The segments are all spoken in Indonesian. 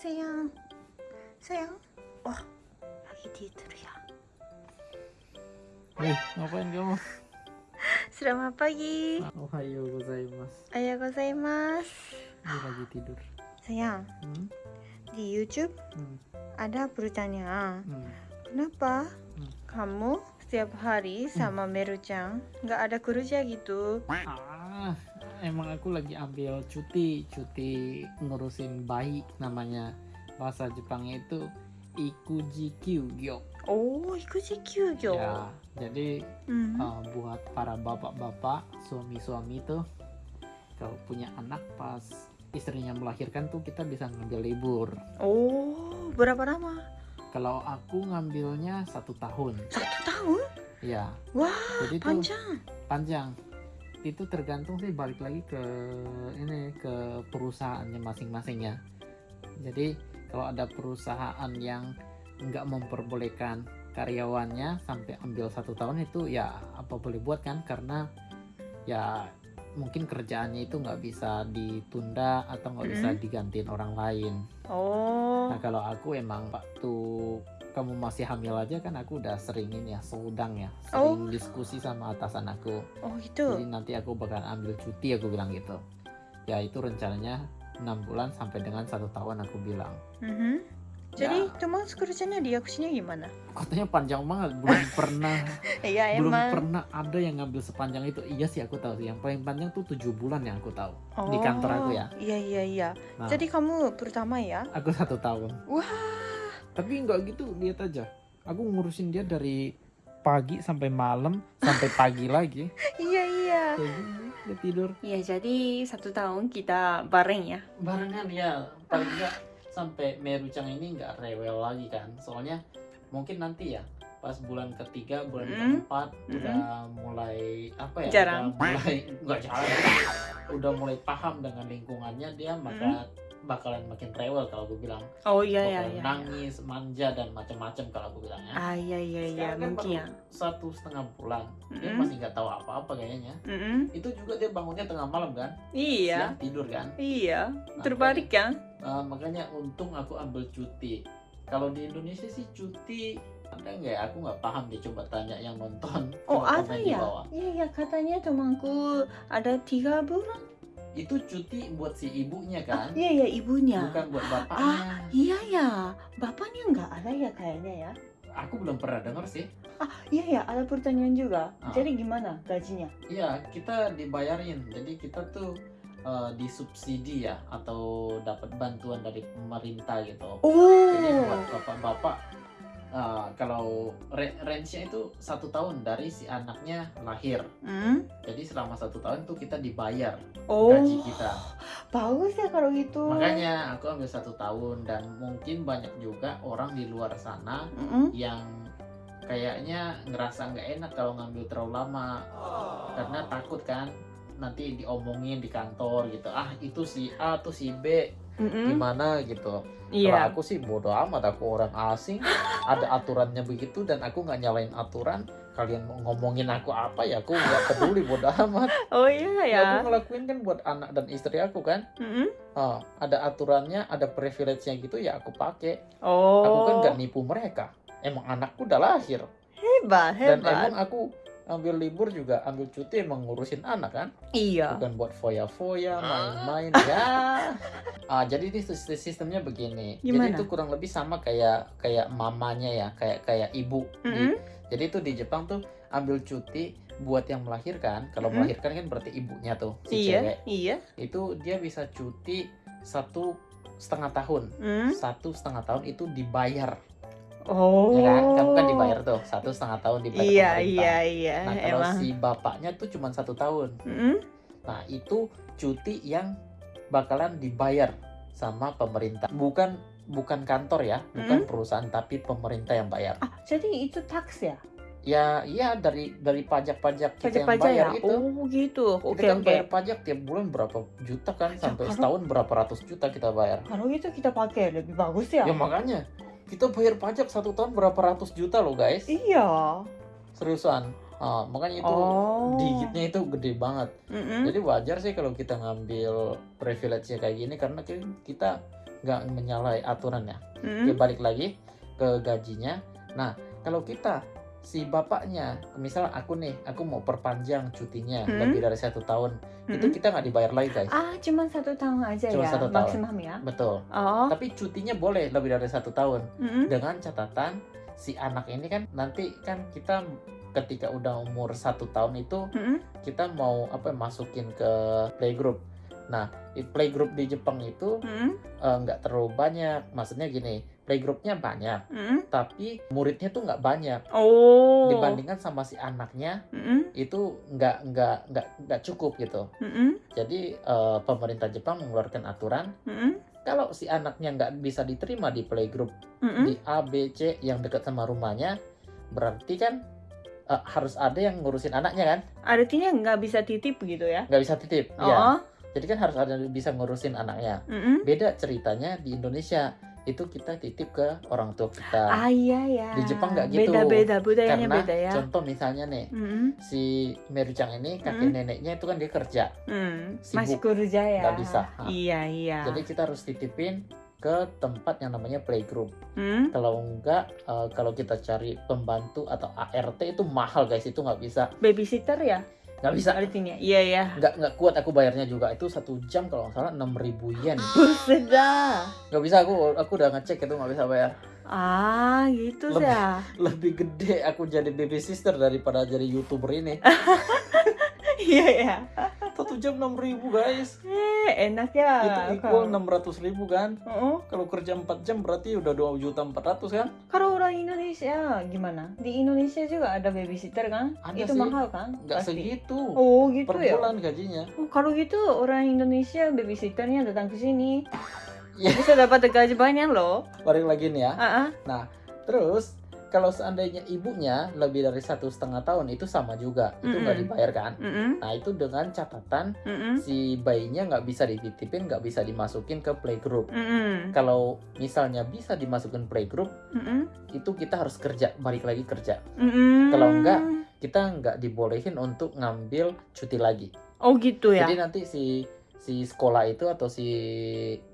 sayang. Sayang. Wah, lagi tidur ya. Eh, ngapain kamu? Selamat pagi. Ohayo gozaimasu. Ayah gozaimasu. Ini lagi tidur. Sayang, Hmm? di YouTube Hmm. ada bertanya, Hmm. kenapa Hmm. kamu setiap hari sama Meru-chan nggak ada kerja gitu? Ah, emang aku lagi ambil cuti, cuti ngurusin bayi namanya. Bahasa Jepangnya itu ikuji kyugyo. Oh, ikut kyugyo. Ya, jadi Hmm. uh, buat para bapak-bapak, suami-suami tuh kalau punya anak pas istrinya melahirkan tuh kita bisa ngambil libur. Oh, berapa lama? Kalau aku ngambilnya satu tahun, Satu tahun? ya. Wah, Jadi tuh panjang. Itu tergantung sih balik lagi ke ini ke perusahaannya masing-masing ya. Jadi kalau ada perusahaan yang nggak memperbolehkan karyawannya sampai ambil satu tahun itu ya apa boleh buat kan karena ya mungkin kerjaannya itu nggak bisa ditunda atau nggak bisa Mm. digantiin orang lain. Oh, Nah kalau aku emang waktu kamu masih hamil aja kan aku udah seringin ya sedang ya sering diskusi sama atasan aku. oh Jadi gitu. nanti aku bakal ambil cuti aku bilang gitu. Ya itu rencananya enam bulan sampai dengan satu tahun aku bilang. Mhm. Jadi teman kerjanya dia ke sini gimana? Katanya panjang banget belum pernah Iya belum emang. pernah ada yang ngambil sepanjang itu. Iya sih aku tahu sih. Yang paling panjang tuh tujuh bulan yang aku tahu. di kantor aku ya. Iya iya iya. Nah, Jadi kamu pertama ya? aku satu tahun. Wah. Tapi nggak gitu lihat aja. Aku ngurusin dia dari pagi sampai malam sampai pagi lagi. Iya iya. Dia tidur. Iya jadi satu tahun kita bareng ya. barengan ya paling nggak sampai Merucang ini nggak rewel lagi kan soalnya mungkin nanti ya pas bulan ketiga bulan Mm. keempat Mm. udah mulai apa ya Jarang. udah mulai nggak jarang udah mulai paham dengan lingkungannya dia maka bakalan makin rewel kalau gue bilang Oh iya iya iya. nangis manja dan macam-macam kalau gue bilang ya Ah iya iya iya kan mungkin ya. satu setengah bulan dia Mm-mm. masih nggak tahu apa-apa kayaknya Mm-mm. itu juga dia bangunnya tengah malam kan Iya. siang tidur kan Iya. Nah, Terbalik kan? Uh, makanya untung aku ambil cuti. Kalau di Indonesia sih cuti ada nggak ya? Aku nggak paham deh. Coba tanya yang nonton. Oh ada ya? Iya iya katanya temanku ada tiga bulan. Itu cuti buat si ibunya Ah, kan, iya iya ibunya. bukan buat bapaknya. Iya ya. Bapaknya nggak ada ya kayaknya ya. Aku belum pernah dengar sih. Iya ya ada pertanyaan juga. Ah. Jadi gimana gajinya? Iya, kita dibayarin. Jadi kita tuh uh, disubsidi ya atau dapat bantuan dari pemerintah gitu. Jadi buat Oh. bapak-bapak uh, kalau range-nya itu satu tahun dari si anaknya lahir. Hmm? Jadi selama satu tahun tuh kita dibayar Oh. gaji kita. Bagus ya kalau gitu. Makanya aku ambil satu tahun dan mungkin banyak juga orang di luar sana Mm-mm. yang kayaknya ngerasa nggak enak kalau ngambil terlalu lama karena takut kan nanti diomongin di kantor gitu ah itu si A tuh si B Mm-mm. gimana gitu kalau Iya. aku sih bodoh amat aku orang asing ada aturannya begitu dan aku nggak nyalain aturan kalian mau ngomongin aku apa ya aku nggak peduli bodoh amat Oh iya ya aku ya. ngelakuin kan buat anak dan istri aku kan Mm-mm. Ah, ada aturannya, ada privilege-nya gitu ya aku pakai. Oh. Aku kan nggak nipu mereka. Emang anakku udah lahir hebat dan hebat. emang aku ambil libur juga ambil cuti emang ngurusin anak kan, Iya. bukan buat foya-foya, main-main ya. Ah, jadi ini sis- sistemnya begini. Jadi Gimana? itu kurang lebih sama kayak kayak mamanya ya, kayak kayak ibu. Di- Mm-mm. jadi itu di Jepang tuh ambil cuti buat yang melahirkan. Kalau Mm-mm. melahirkan kan berarti ibunya tuh si Iya cewek. iya. Itu dia bisa cuti satu setengah tahun. Hmm? satu setengah tahun itu dibayar Oh. ya kan kamu kan dibayar tuh satu setengah tahun dibayar Iya pemerintah. iya iya. nah kalau Emang. si bapaknya tuh cuma satu tahun Mm-mm. nah itu cuti yang bakalan dibayar sama pemerintah bukan bukan kantor ya bukan perusahaan tapi pemerintah yang bayar Ah jadi itu tax ya? ya iya dari dari pajak-pajak kita yang Pajak-pajak bayar ya? itu Oh gitu. Oke kita kan oke. bayar pajak tiap bulan berapa juta kan Ya, sampai setahun berapa ratus juta kita bayar Kalau gitu kita pakai lebih bagus ya? ya makanya kita bayar pajak satu tahun berapa ratus juta loh guys Iya. seriusan Ah, makanya itu Oh. digitnya itu gede banget Mm-mm. jadi wajar sih kalau kita ngambil privilege kayak gini karena ki- kita nggak menyalahi aturannya Mm-mm. Oke, balik lagi ke gajinya. Nah, kalau kita si bapaknya, misal aku nih, aku mau perpanjang cutinya Hmm. lebih dari satu tahun, itu Mm-mm. kita nggak dibayar lagi guys. Ah, cuma satu tahun aja Cuma ya, satu tahun. maksimum ya. Betul. Oh. Tapi cutinya boleh lebih dari satu tahun Mm-mm. dengan catatan si anak ini kan nanti kan kita ketika udah umur satu tahun itu Mm-mm. kita mau apa masukin ke playgroup. Nah, playgroup di Jepang itu Mm-mm. eh, nggak terlalu banyak. Maksudnya gini, playgroupnya banyak, Mm-mm. tapi muridnya tuh nggak banyak. Oh. dibandingkan sama si anaknya Mm-mm. itu nggak nggak nggak nggak cukup gitu Mm-mm. jadi eh, pemerintah Jepang mengeluarkan aturan Mm-mm. kalau si anaknya nggak bisa diterima di playgroup Mm-mm. di A B C yang dekat sama rumahnya berarti kan eh, harus ada yang ngurusin anaknya kan Artinya nggak bisa titip gitu ya? nggak bisa titip Oh. ya jadi kan harus ada yang bisa ngurusin anaknya Mm-mm. beda ceritanya di Indonesia itu kita titip ke orang tua kita Ah iya ya. Di Jepang nggak gitu. Beda-beda budayanya karena beda ya. contoh misalnya nih Mm-mm. si Merucang ini kakek Mm. neneknya itu kan dia kerja Mm. Sibuk. Masih kerja ya. Nggak bisa. Ah. Iya iya. jadi kita harus titipin ke tempat yang namanya playgroup Mm. kalau enggak eh, kalau kita cari pembantu atau ART itu mahal guys itu nggak bisa babysitter ya nggak bisa artinya. Iya ya. nggak nggak kuat aku bayarnya juga itu satu jam kalau nggak salah 6000 yen Buset dah. nggak bisa aku aku udah ngecek itu nggak bisa bayar Ah gitu Lebih- ya. lebih gede aku jadi baby sister daripada jadi youtuber ini Iya ya. satu jam 6000 guys Eh enak ya. itu equal 600 ribu kan Oh, kalau kerja 4 jam berarti udah 2 juta 400 kan kalau orang Indonesia gimana? Di Indonesia juga ada babysitter kan? Ada Itu sih. mahal kan? nggak Pasti. segitu Oh gitu per ya. bulan gajinya Oh, kalau gitu orang Indonesia babysitternya datang ke sini Ya. bisa dapat gaji banyak loh. balik lagi nih ya Ah, ah. terus kalau seandainya ibunya lebih dari satu setengah tahun itu sama juga. Itu nggak Mm-mm. dibayar kan? Mm-mm, nah itu dengan catatan mm-mm, si bayinya nggak bisa dititipin nggak bisa dimasukin ke playgroup. Mm-mm, kalau misalnya bisa dimasukin playgroup mm-mm, itu kita harus kerja balik lagi kerja. Mm-mm. Kalau enggak, kita nggak dibolehin untuk ngambil cuti lagi. Oh gitu ya. jadi nanti si si sekolah itu atau si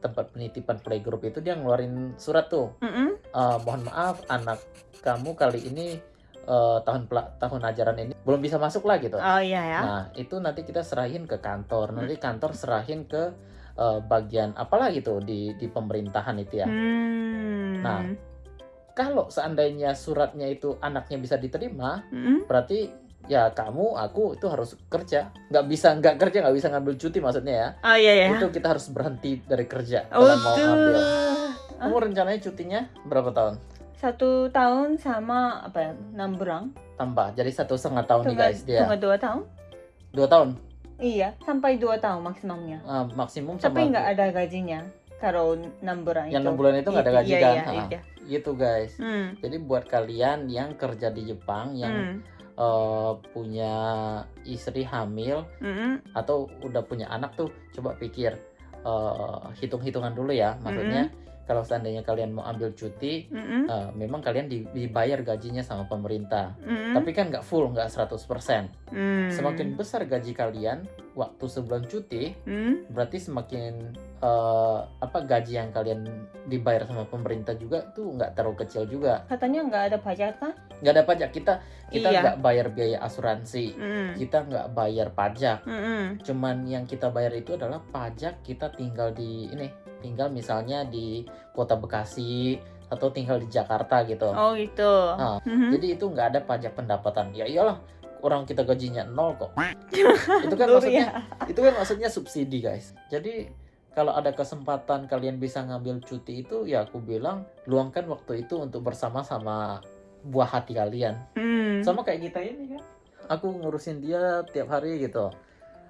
tempat penitipan playgroup itu dia ngeluarin surat tuh Mm-mm. Eh, mohon maaf anak kamu kali ini eh, tahun tahun ajaran ini belum bisa masuk lah gitu Oh iya ya. nah itu nanti kita serahin ke kantor nanti kantor serahin ke eh, bagian apalah gitu di di pemerintahan itu ya Hmm. Nah. kalau seandainya suratnya itu anaknya bisa diterima Mm-mm. berarti ya kamu aku itu harus kerja nggak bisa nggak kerja nggak bisa ngambil cuti maksudnya ya Oh iya ya. itu kita harus berhenti dari kerja Oh kalau mau ngambil kamu rencananya cutinya berapa tahun Satu tahun sama apa ya? Enam bulan. tambah jadi satu setengah tahun nih guys dia tunggu dua tahun. dua tahun Iya, sampai dua tahun maksimumnya. Ah, maksimum Tapi nggak ada gajinya kalau enam bulan yang enam bulan itu nggak ada Itu, gaji iya, kan Iya, Ah, iya. gitu guys Hmm. jadi buat kalian yang kerja di Jepang yang Hmm. Eh, punya istri hamil Mm-mm. atau udah punya anak tuh coba pikir eh, hitung-hitungan dulu ya maksudnya kalau seandainya kalian mau ambil cuti Mm-mm. eh, memang kalian di- dibayar gajinya sama pemerintah Mm-mm. tapi kan nggak full nggak 100% Hmm. semakin besar gaji kalian waktu sebelum cuti Hmm. berarti semakin eh, apa gaji yang kalian dibayar sama pemerintah juga tuh nggak terlalu kecil juga Katanya nggak ada pajak kan? nggak ada pajak kita kita Iya. nggak bayar biaya asuransi Mm. kita nggak bayar pajak Mm-mm. cuman yang kita bayar itu adalah pajak kita tinggal di ini tinggal misalnya di kota Bekasi atau tinggal di Jakarta gitu Oh gitu. Ah, Mhm. jadi itu nggak ada pajak pendapatan ya iyalah orang kita gajinya nol kok. Itu kan maksudnya ya. itu kan maksudnya subsidi guys. Jadi kalau ada kesempatan kalian bisa ngambil cuti itu ya aku bilang luangkan waktu itu untuk bersama sama buah hati kalian. Hmm. sama kayak kita ini kan? Aku ngurusin dia tiap hari gitu.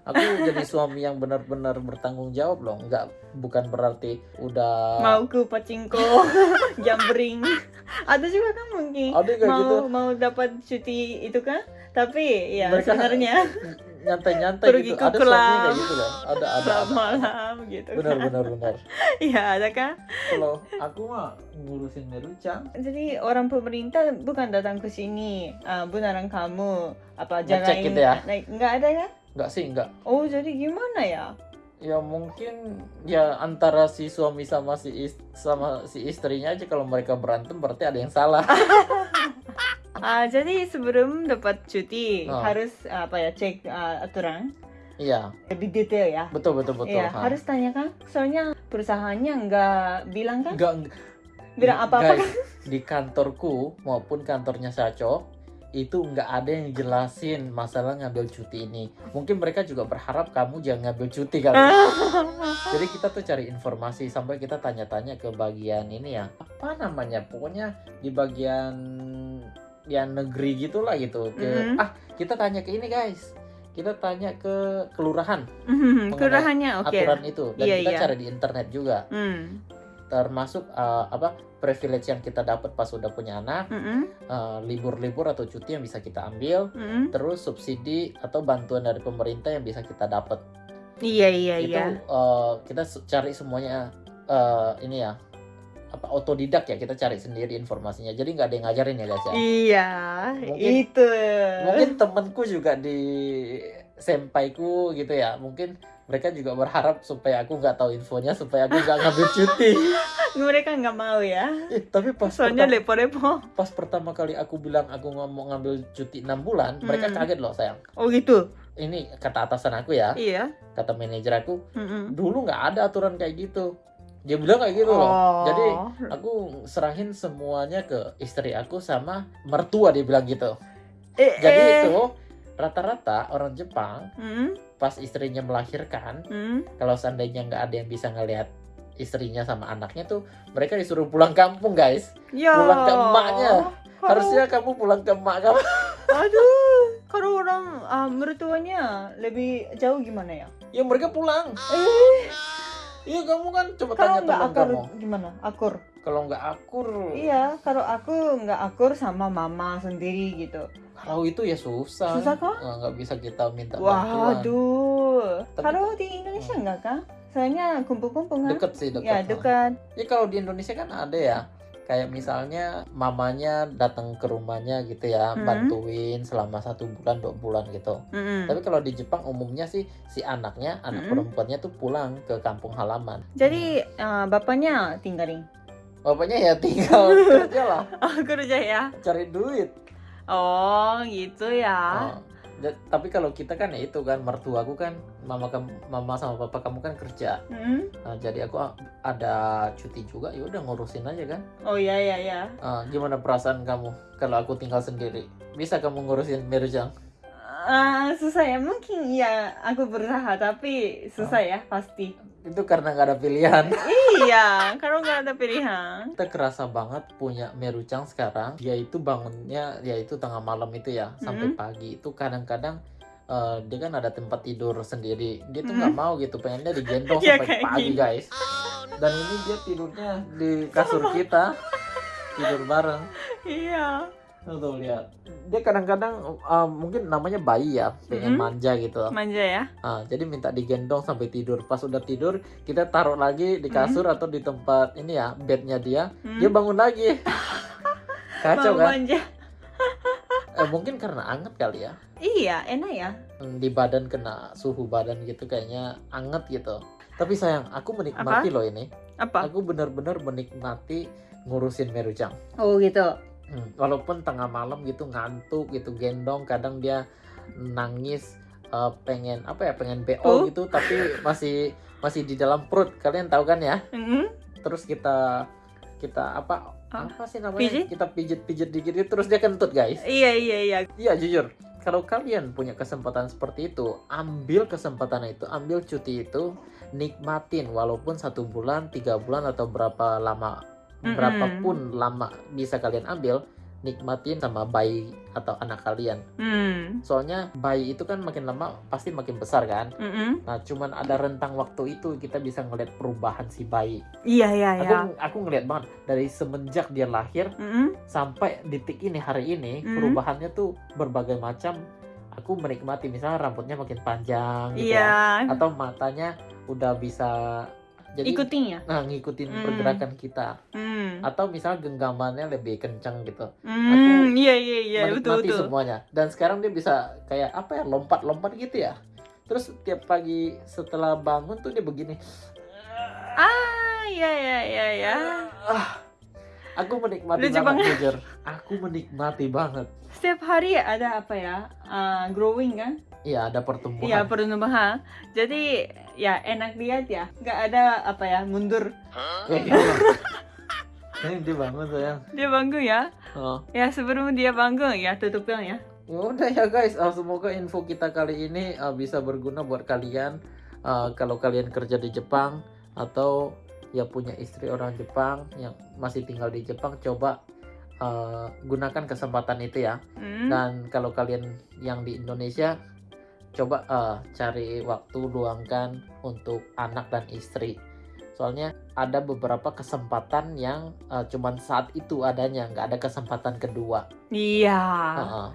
Aku jadi suami yang benar-benar bertanggung jawab loh. Nggak bukan berarti udah mau ke pacingko jambring. Ada juga kan mungkin. Ada mau gitu. mau dapat cuti itu kan tapi ya Mereka- sebenarnya. nyantai-nyantai Pergi gitu. ke ada suami klub. kayak gitu loh. Ada ada, malam ada. malam gitu benar kan. Benar benar iya ada kan? Kalau aku mah ngurusin Merucang jadi orang pemerintah bukan datang ke sini ah, beneran kamu. Apa Ngecek jagain gitu ya? naik nggak ada ya nggak sih nggak. Oh jadi gimana ya? Ya mungkin ya antara si suami sama si is- sama si istrinya aja. Kalau mereka berantem berarti ada yang salah Ah, jadi sebelum dapat cuti Oh. harus apa ya cek ah, aturan iya lebih detail ya. betul betul betul Iya, ha. harus tanyakan. Soalnya perusahaannya nggak bilang kan? Nggak- Bilang apa-apa guys, di kantorku maupun kantornya Saco itu nggak ada yang jelasin masalah ngambil cuti ini mungkin mereka juga berharap kamu jangan ngambil cuti kali Jadi kita tuh cari informasi sampai kita tanya-tanya ke bagian ini ya. Apa namanya? Pokoknya di bagian ya negeri gitulah gitu. Ke Mhm. ah, kita tanya ke ini guys. Kita tanya ke kelurahan Hmm, Kelurahannya oke. aturan itu dan Iya, kita iya. cari di internet juga. Hmm. Termasuk eh, apa? privilege yang kita dapat pas udah punya anak, Mm-mm. eh, libur-libur atau cuti yang bisa kita ambil, Mm-mm. terus subsidi atau bantuan dari pemerintah yang bisa kita dapat. Iya iya itu iya. eh, kita cari semuanya eh, ini ya apa otodidak ya kita cari sendiri informasinya jadi nggak ada yang ngajarin ya guys ya Iya, Mungkin- itu. mungkin temenku juga di sempaiku gitu ya mungkin mereka juga berharap supaya aku nggak tahu infonya supaya aku nggak ngambil cuti mereka nggak mau ya. Eh, tapi pas Soalnya lepo-lepo. pas pertama kali aku bilang aku nggak mau ngambil cuti enam bulan mereka Hmm. kaget loh sayang Oh gitu. ini kata atasan aku ya Iya. kata manajer aku Mm-mm. dulu nggak ada aturan kayak gitu dia bilang kayak gitu loh Oh. Jadi aku serahin semuanya ke istri aku sama mertua dia bilang gitu. eh, Jadi eh. itu rata-rata orang Jepang Mm, pas istrinya melahirkan, mm. kalau seandainya nggak ada yang bisa ngelihat istrinya sama anaknya tuh, mereka disuruh pulang kampung guys. Ya. Pulang ke emaknya. Harusnya kamu pulang ke emak kamu. Aduh, kalau orang ah, mertuanya lebih jauh gimana ya? Ya mereka pulang. Eh, Iya kamu kan coba kalau tanya teman akur kamu. gimana? Akur. Kalau nggak akur, Iya, kalau aku nggak akur sama mama sendiri gitu. kalau itu ya susah. Susah kah? Nggak- bisa kita minta bantuan. Waduh. Tapi- Kalau di Indonesia nggak kan? Soalnya kumpul-kumpul kan? Deket sih deket. Ya dekat. Ya kalau di Indonesia kan ada ya kayak misalnya mamanya datang ke rumahnya gitu ya Hmm. bantuin selama satu bulan dua bulan gitu. Mm-mm. Tapi kalau di Jepang umumnya sih si anaknya anak Hmm. perempuannya tuh pulang ke kampung halaman. Jadi ah, bapaknya tinggalin. Bapaknya ya tinggal kerja lah Oh kerja ya? cari duit. Oh gitu ya. Oh. Tapi kalau kita kan ya itu kan mertuaku kan mama kamu mama sama papa kamu kan kerja. Mm. Nah, jadi aku ada cuti juga ya udah ngurusin aja kan. Oh ya ya ya. Ah, gimana perasaan kamu kalau aku tinggal sendiri? Bisa kamu ngurusin Mirjang? Ah, susah ya mungkin ya aku berusaha tapi susah ya pasti. Itu karena nggak ada pilihan. iya, kalau nggak ada pilihan. Kita kerasa banget punya Merucang sekarang. Dia itu bangunnya ya itu tengah malam itu ya sampai Hmm. pagi. Itu kadang-kadang eh, dia kan ada tempat tidur sendiri. Dia tuh Hmm. nggak mau gitu, pengennya digendong Iya, sampai pagi gini. guys. Dan ini dia tidurnya di kasur kita, tidur bareng. Iya. Tuh lihat. Dia kadang-kadang eh, mungkin namanya bayi ya, pengen Hmm. manja gitu. Manja ya. Ah, jadi minta digendong sampai tidur. Pas udah tidur, kita taruh lagi di Hmm. kasur atau di tempat ini ya, bednya dia. Hmm. Dia bangun lagi. Kacau Mau kan? manja. Eh, mungkin karena anget kali ya. Iya, enak ya. Hmm, Di badan kena suhu badan gitu kayaknya anget gitu. Tapi sayang, aku menikmati loh ini. Apa? Aku benar-benar menikmati ngurusin Merujang. Oh gitu. Hmm, walaupun tengah malam gitu ngantuk gitu gendong, kadang dia nangis eh, pengen apa ya pengen BO Oh. gitu tapi masih masih di dalam perut kalian tahu kan ya Mm-mm. terus kita kita apa apa sih namanya pijit? kita pijit pijit dikit gitu, terus dia kentut guys Iya iya iya. iya jujur kalau kalian punya kesempatan seperti itu ambil kesempatan itu ambil cuti itu nikmatin walaupun satu bulan tiga bulan atau berapa lama Mm-mm. berapapun lama bisa kalian ambil nikmatin sama bayi atau anak kalian Hmm. soalnya bayi itu kan makin lama pasti makin besar kan Mm-mm. nah cuman ada rentang waktu itu kita bisa ngeliat perubahan si bayi Iya iya iya. aku aku ngeliat banget dari semenjak dia lahir Mm-mm. sampai detik ini hari ini Hmm. perubahannya tuh berbagai macam aku menikmati misalnya rambutnya makin panjang gitu ya. Iya. atau matanya udah bisa jadi Ikutin ya. nah ngikutin Hmm. pergerakan kita Hmm. atau misal genggamannya lebih kencang gitu Hmm. Iya iya iya betul menikmati betul. semuanya dan sekarang dia bisa kayak apa ya lompat-lompat gitu ya terus tiap pagi setelah bangun tuh dia begini Ah, ya ya ya ya. aku menikmati Lucu banget banget. jujur aku menikmati banget Setiap hari ada apa ya? Ah, growing kan? Iya ada pertumbuhan Iya pertumbuhan. Jadi ya enak lihat ya. Nggak ada apa ya mundur. Kayak gitu loh. Ini dia bangun sayang Dia bangun ya. oh. Ya sebelum dia bangun ya tutupnya ya. Ya udah ya guys, uh, semoga info kita kali ini uh, bisa berguna buat kalian. Uh, kalau kalian kerja di Jepang atau ya punya istri orang Jepang yang masih tinggal di Jepang, coba uh, gunakan kesempatan itu ya. Hmm. Dan kalau kalian yang di Indonesia, coba uh, cari waktu luangkan untuk anak dan istri. Soalnya ada beberapa kesempatan yang uh, cuman saat itu adanya, nggak ada kesempatan kedua. Iya. Uh-uh.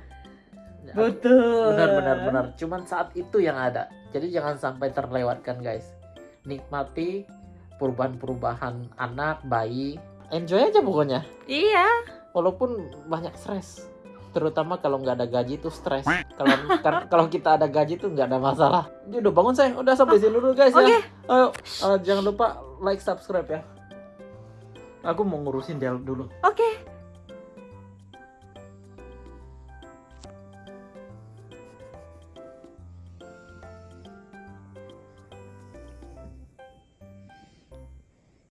Betul. benar benar benar cuman saat itu yang ada jadi jangan sampai terlewatkan guys nikmati perubahan-perubahan anak bayi enjoy aja pokoknya Iya. walaupun banyak stres terutama kalau nggak ada gaji itu stres. Kalau kar- kalau kita ada gaji tuh nggak ada masalah. Ini udah bangun saya udah sampai sini dulu guys Oke. ya ayo uh, jangan lupa like subscribe ya. Aku mau ngurusin dia dulu. Oke.